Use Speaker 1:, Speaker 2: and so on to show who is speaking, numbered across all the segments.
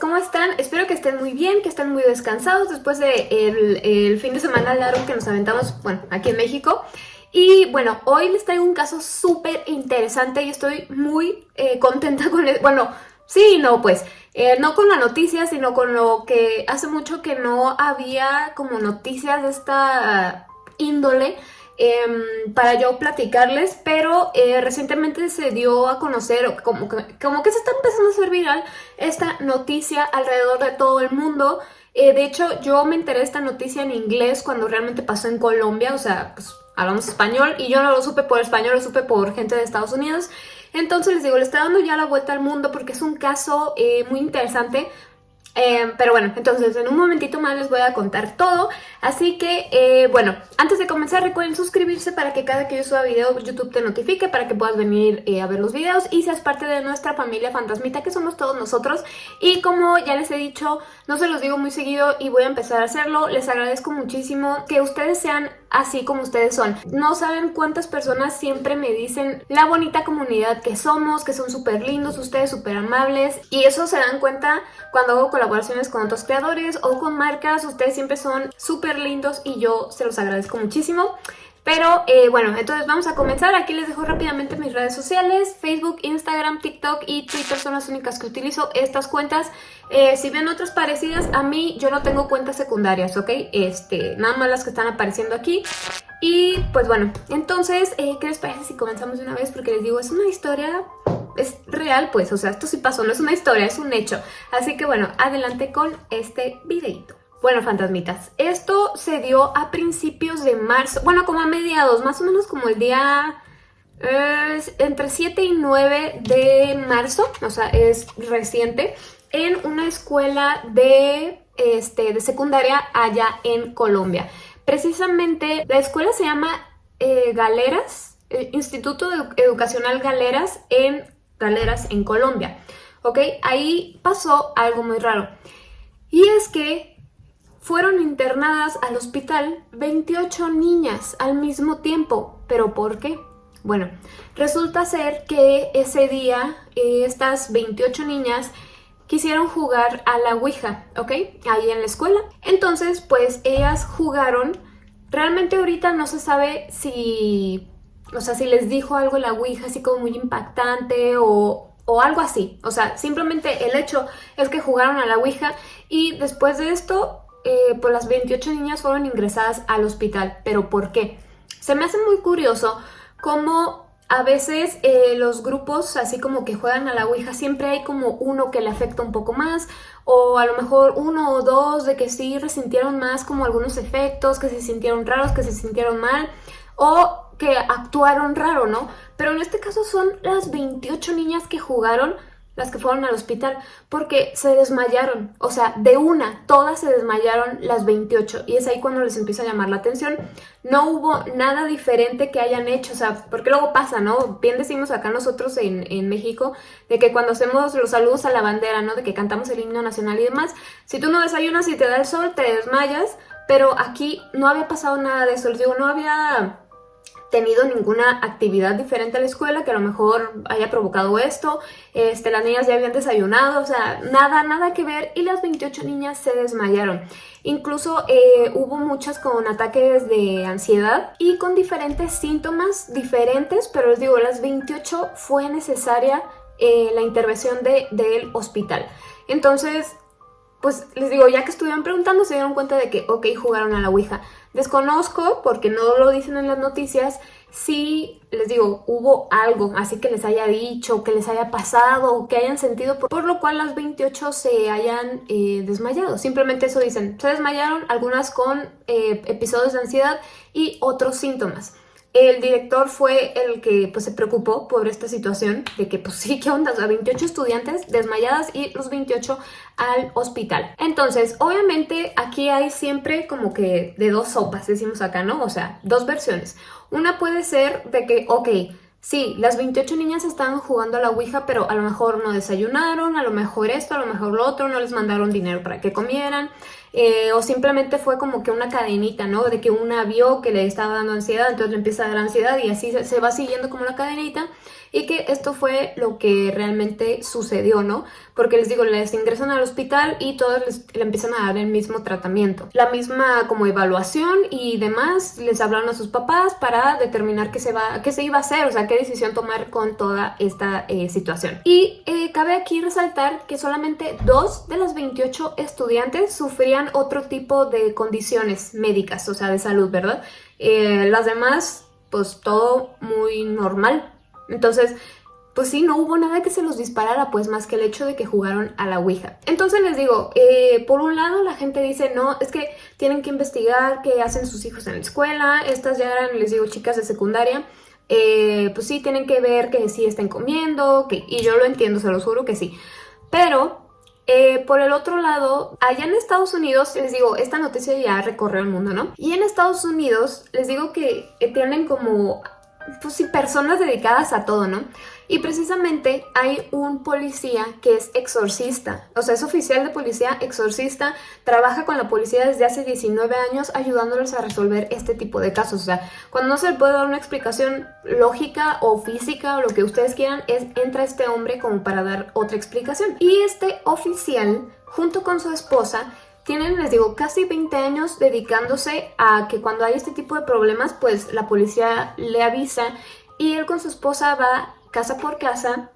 Speaker 1: ¿cómo están? Espero que estén muy bien, que estén muy descansados después del de el fin de semana largo que nos aventamos, bueno, aquí en México. Y bueno, hoy les traigo un caso súper interesante y estoy muy eh, contenta con él. Bueno, sí no, pues, eh, no con la noticia, sino con lo que hace mucho que no había como noticias de esta índole Em, para yo platicarles, pero eh, recientemente se dio a conocer, como que, como que se está empezando a hacer viral esta noticia alrededor de todo el mundo. Eh, de hecho, yo me enteré de esta noticia en inglés cuando realmente pasó en Colombia, o sea, pues hablamos español y yo no lo supe por español, lo supe por gente de Estados Unidos. Entonces les digo, le está dando ya la vuelta al mundo porque es un caso eh, muy interesante Em, pero bueno, entonces en un momentito más les voy a contar todo. Así que, eh, bueno, antes de comenzar recuerden suscribirse para que cada que yo suba video YouTube te notifique para que puedas venir eh, a ver los videos y seas parte de nuestra familia fantasmita que somos todos nosotros. Y como ya les he dicho, no se los digo muy seguido y voy a empezar a hacerlo, les agradezco muchísimo que ustedes sean así como ustedes son. No saben cuántas personas siempre me dicen la bonita comunidad que somos, que son súper lindos, ustedes súper amables y eso se dan cuenta cuando hago colaboraciones con otros creadores o con marcas, ustedes siempre son súper lindos y yo se los agradezco muchísimo. Pero eh, bueno, entonces vamos a comenzar. Aquí les dejo rápidamente mis redes sociales. Facebook, Instagram, TikTok y Twitter son las únicas que utilizo estas cuentas. Eh, si ven otras parecidas, a mí yo no tengo cuentas secundarias, ¿ok? Este, nada más las que están apareciendo aquí. Y pues bueno, entonces, eh, ¿qué les parece si comenzamos de una vez? Porque les digo, es una historia, es real pues, o sea, esto sí pasó, no es una historia, es un hecho. Así que bueno, adelante con este videito. Bueno, fantasmitas, esto se dio a principios de marzo, bueno, como a mediados, más o menos como el día entre 7 y 9 de marzo, o sea, es reciente, en una escuela de, este, de secundaria allá en Colombia. Precisamente, la escuela se llama eh, Galeras, eh, Instituto Educacional Galeras en Galeras, en Colombia. ¿Ok? Ahí pasó algo muy raro. Y es que fueron internadas al hospital 28 niñas al mismo tiempo. ¿Pero por qué? Bueno, resulta ser que ese día eh, estas 28 niñas quisieron jugar a la Ouija, ¿ok? Ahí en la escuela. Entonces, pues ellas jugaron. Realmente ahorita no se sabe si... O sea, si les dijo algo la Ouija así como muy impactante o, o algo así. O sea, simplemente el hecho es que jugaron a la Ouija y después de esto eh, pues las 28 niñas fueron ingresadas al hospital. ¿Pero por qué? Se me hace muy curioso cómo a veces eh, los grupos, así como que juegan a la Ouija, siempre hay como uno que le afecta un poco más, o a lo mejor uno o dos de que sí resintieron más como algunos efectos, que se sintieron raros, que se sintieron mal, o que actuaron raro, ¿no? Pero en este caso son las 28 niñas que jugaron las que fueron al hospital, porque se desmayaron, o sea, de una, todas se desmayaron las 28, y es ahí cuando les empieza a llamar la atención. No hubo nada diferente que hayan hecho, o sea, porque luego pasa, ¿no? Bien decimos acá nosotros en, en México, de que cuando hacemos los saludos a la bandera, ¿no? De que cantamos el himno nacional y demás, si tú no desayunas y te da el sol, te desmayas, pero aquí no había pasado nada de eso, les digo, no había tenido ninguna actividad diferente a la escuela que a lo mejor haya provocado esto, este, las niñas ya habían desayunado, o sea, nada, nada que ver y las 28 niñas se desmayaron. Incluso eh, hubo muchas con ataques de ansiedad y con diferentes síntomas diferentes, pero les digo, las 28 fue necesaria eh, la intervención de, del hospital. Entonces, pues les digo, ya que estuvieron preguntando, se dieron cuenta de que, ok, jugaron a la Ouija. Desconozco, porque no lo dicen en las noticias, si, les digo, hubo algo así que les haya dicho, que les haya pasado, que hayan sentido, por, lo cual las 28 se hayan eh, desmayado. Simplemente eso dicen, se desmayaron, algunas con eh, episodios de ansiedad y otros síntomas. El director fue el que pues, se preocupó por esta situación de que, pues sí, ¿qué onda? O 28 estudiantes desmayadas y los 28 al hospital. Entonces, obviamente aquí hay siempre como que de dos sopas, decimos acá, ¿no? O sea, dos versiones. Una puede ser de que, ok, Sí, las 28 niñas estaban jugando a la Ouija, pero a lo mejor no desayunaron, a lo mejor esto, a lo mejor lo otro, no les mandaron dinero para que comieran. Eh, o simplemente fue como que una cadenita, ¿no? De que una vio que le estaba dando ansiedad, entonces le empieza a dar ansiedad y así se, va siguiendo como una cadenita y que esto fue lo que realmente sucedió, ¿no? Porque les digo, les ingresan al hospital y todos les, le empiezan a dar el mismo tratamiento. La misma como evaluación y demás, les hablaron a sus papás para determinar qué se, va, qué se iba a hacer, o sea, qué decisión tomar con toda esta eh, situación. Y eh, cabe aquí resaltar que solamente dos de las 28 estudiantes sufrían otro tipo de condiciones médicas, o sea, de salud, ¿verdad? Eh, las demás, pues todo muy normal, entonces, pues sí, no hubo nada que se los disparara, pues más que el hecho de que jugaron a la Ouija. Entonces les digo, eh, por un lado la gente dice, no, es que tienen que investigar qué hacen sus hijos en la escuela, estas ya eran, les digo, chicas de secundaria, eh, pues sí, tienen que ver que sí estén comiendo, que, y yo lo entiendo, se los juro que sí. Pero eh, por el otro lado, allá en Estados Unidos, les digo, esta noticia ya recorrió el mundo, ¿no? Y en Estados Unidos, les digo que tienen como pues sí, personas dedicadas a todo, ¿no? Y precisamente hay un policía que es exorcista, o sea, es oficial de policía, exorcista, trabaja con la policía desde hace 19 años ayudándoles a resolver este tipo de casos. O sea, cuando no se le puede dar una explicación lógica o física o lo que ustedes quieran, es entra este hombre como para dar otra explicación. Y este oficial, junto con su esposa, tienen, les digo, casi 20 años dedicándose a que cuando hay este tipo de problemas, pues la policía le avisa y él con su esposa va casa por casa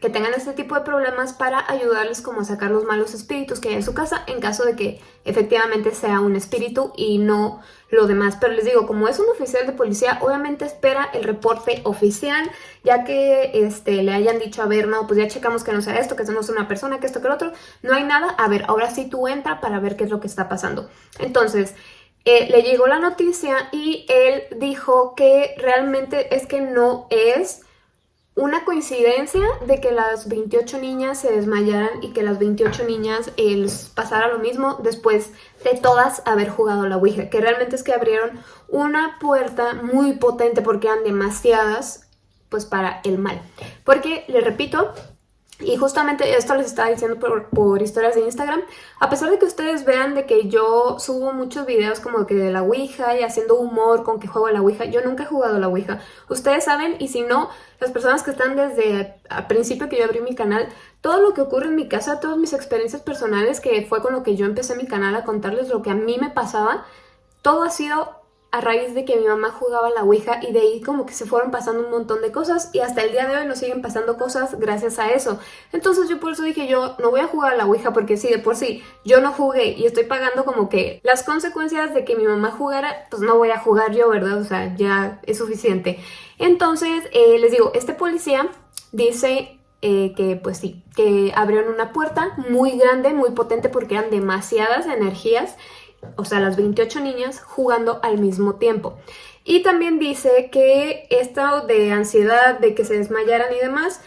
Speaker 1: que tengan este tipo de problemas para ayudarles como a sacar los malos espíritus que hay en su casa en caso de que efectivamente sea un espíritu y no lo demás. Pero les digo, como es un oficial de policía, obviamente espera el reporte oficial, ya que este, le hayan dicho, a ver, no, pues ya checamos que no sea esto, que no una persona, que esto, que lo otro, no hay nada, a ver, ahora sí tú entra para ver qué es lo que está pasando. Entonces, eh, le llegó la noticia y él dijo que realmente es que no es una coincidencia de que las 28 niñas se desmayaran y que las 28 niñas eh, les pasara lo mismo después de todas haber jugado la Ouija, que realmente es que abrieron una puerta muy potente porque eran demasiadas pues para el mal. Porque, le repito, y justamente esto les estaba diciendo por, historias de Instagram. A pesar de que ustedes vean de que yo subo muchos videos como que de la Ouija y haciendo humor con que juego a la Ouija, yo nunca he jugado a la Ouija. Ustedes saben y si no, las personas que están desde al principio que yo abrí mi canal, todo lo que ocurre en mi casa, todas mis experiencias personales, que fue con lo que yo empecé mi canal a contarles lo que a mí me pasaba, todo ha sido a raíz de que mi mamá jugaba la Ouija y de ahí como que se fueron pasando un montón de cosas y hasta el día de hoy nos siguen pasando cosas gracias a eso. Entonces yo por eso dije yo no voy a jugar a la Ouija porque si de por sí yo no jugué y estoy pagando como que las consecuencias de que mi mamá jugara, pues no voy a jugar yo, ¿verdad? O sea, ya es suficiente. Entonces eh, les digo, este policía dice eh, que pues sí, que abrieron una puerta muy grande, muy potente porque eran demasiadas energías o sea, las 28 niñas jugando al mismo tiempo. Y también dice que esto de ansiedad, de que se desmayaran y demás,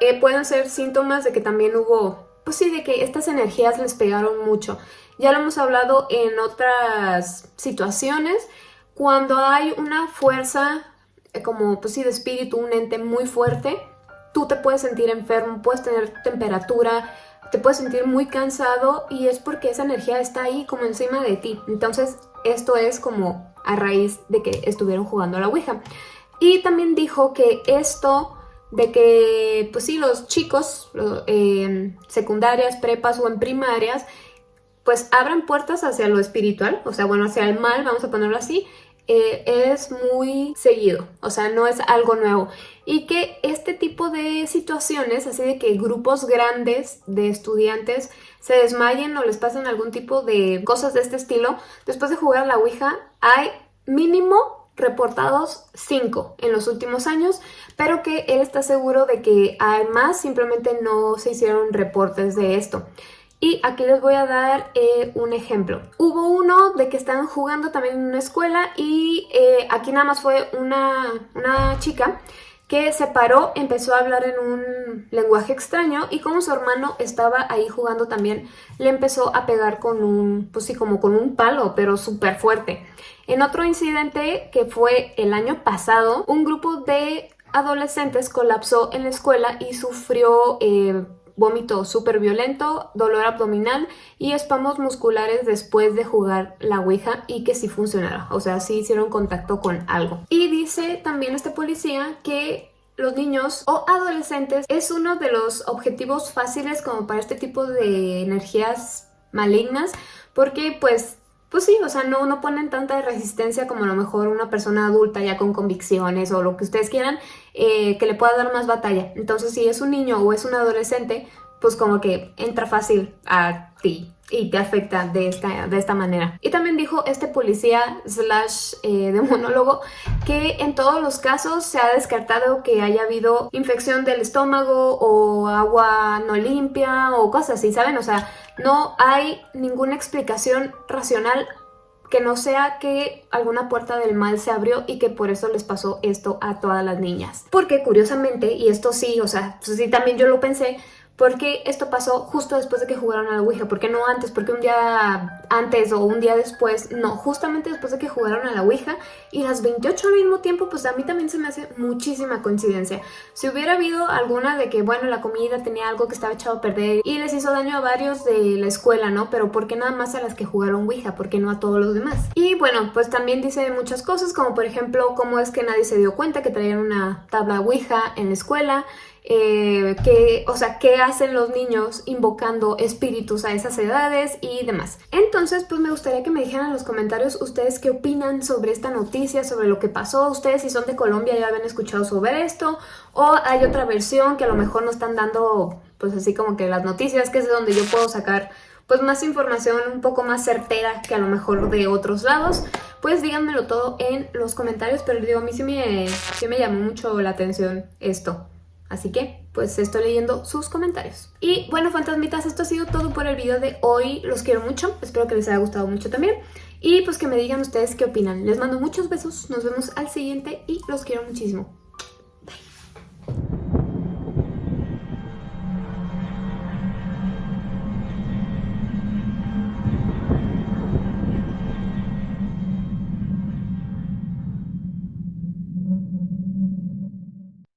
Speaker 1: eh, pueden ser síntomas de que también hubo, pues sí, de que estas energías les pegaron mucho. Ya lo hemos hablado en otras situaciones, cuando hay una fuerza eh, como, pues sí, de espíritu, un ente muy fuerte, tú te puedes sentir enfermo, puedes tener temperatura, te puedes sentir muy cansado y es porque esa energía está ahí como encima de ti. Entonces esto es como a raíz de que estuvieron jugando a la Ouija. Y también dijo que esto de que, pues sí, los chicos, eh, secundarias, prepas o en primarias, pues abran puertas hacia lo espiritual, o sea, bueno, hacia el mal, vamos a ponerlo así, eh, es muy seguido, o sea, no es algo nuevo. Y que este tipo de situaciones, así de que grupos grandes de estudiantes se desmayen o les pasen algún tipo de cosas de este estilo, después de jugar a la Ouija, hay mínimo reportados 5 en los últimos años, pero que él está seguro de que además simplemente no se hicieron reportes de esto. Y aquí les voy a dar eh, un ejemplo. Hubo uno de que estaban jugando también en una escuela y eh, aquí nada más fue una, una chica que se paró, empezó a hablar en un lenguaje extraño y como su hermano estaba ahí jugando también, le empezó a pegar con un, pues sí, como con un palo, pero súper fuerte. En otro incidente que fue el año pasado, un grupo de adolescentes colapsó en la escuela y sufrió, eh, vómito súper violento, dolor abdominal y espamos musculares después de jugar la Ouija y que sí funcionara, o sea, sí hicieron contacto con algo. Y dice también este policía que los niños o adolescentes es uno de los objetivos fáciles como para este tipo de energías malignas porque pues pues sí, o sea, no, no ponen tanta resistencia como a lo mejor una persona adulta ya con convicciones o lo que ustedes quieran, eh, que le pueda dar más batalla. Entonces, si es un niño o es un adolescente, pues como que entra fácil a ti y te afecta de esta, de esta manera. Y también dijo este policía slash eh, de monólogo que en todos los casos se ha descartado que haya habido infección del estómago o agua no limpia o cosas así, ¿saben? O sea, no hay ninguna explicación racional que no sea que alguna puerta del mal se abrió y que por eso les pasó esto a todas las niñas. Porque curiosamente, y esto sí, o sea, sí también yo lo pensé, porque esto pasó justo después de que jugaron a la Ouija, ¿por qué no antes? ¿Por qué un día antes o un día después? No, justamente después de que jugaron a la Ouija y las 28 al mismo tiempo, pues a mí también se me hace muchísima coincidencia. Si hubiera habido alguna de que, bueno, la comida tenía algo que estaba echado a perder y les hizo daño a varios de la escuela, ¿no? Pero ¿por qué nada más a las que jugaron Ouija? ¿Por qué no a todos los demás? Y bueno, pues también dice muchas cosas, como por ejemplo, cómo es que nadie se dio cuenta que traían una tabla Ouija en la escuela, eh, o sea, qué hacen los niños invocando espíritus a esas edades y demás. Entonces, pues me gustaría que me dijeran en los comentarios ustedes qué opinan sobre esta noticia, sobre lo que pasó. Ustedes si son de Colombia ya habían escuchado sobre esto o hay otra versión que a lo mejor no están dando, pues así como que las noticias, que es de donde yo puedo sacar pues más información un poco más certera que a lo mejor de otros lados, pues díganmelo todo en los comentarios, pero digo, a mí sí me, sí me llamó mucho la atención esto. Así que, pues estoy leyendo sus comentarios. Y bueno, fantasmitas, esto ha sido todo por el video de hoy. Los quiero mucho, espero que les haya gustado mucho también. Y pues que me digan ustedes qué opinan. Les mando muchos besos, nos vemos al siguiente y los quiero muchísimo.